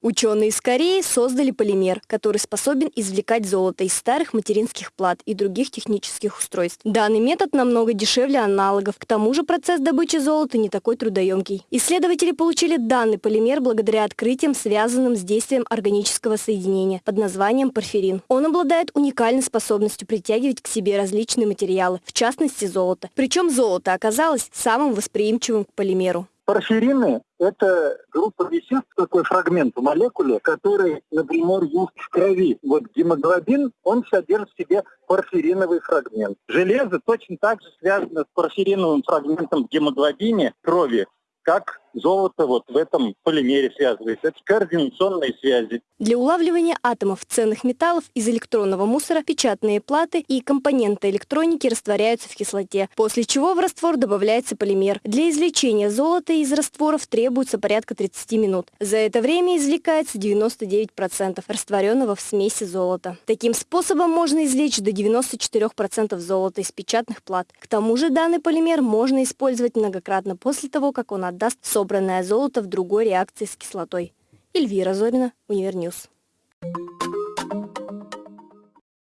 Ученые из Кореи создали полимер, который способен извлекать золото из старых материнских плат и других технических устройств. Данный метод намного дешевле аналогов, к тому же процесс добычи золота не такой трудоемкий. Исследователи получили данный полимер благодаря открытиям, связанным с действием органического соединения под названием порфирин. Он обладает уникальной способностью притягивать к себе различные материалы, в частности золото. Причем золото оказалось самым восприимчивым к полимеру. Порфирины – это группа веществ, такой фрагмент в молекуле, который, например, есть в крови. Вот гемоглобин, он содержит в себе порфириновый фрагмент. Железо точно так же связано с порфириновым фрагментом в гемоглобине крови, как золото вот в этом полимере связывается. Это координационные связи. Для улавливания атомов ценных металлов из электронного мусора печатные платы и компоненты электроники растворяются в кислоте, после чего в раствор добавляется полимер. Для извлечения золота из растворов требуется порядка 30 минут. За это время извлекается 99% растворенного в смеси золота. Таким способом можно извлечь до 94% золота из печатных плат. К тому же данный полимер можно использовать многократно после того, как он отдаст собранное золото в другой реакции с кислотой. Эльвира Зорина, Univer News.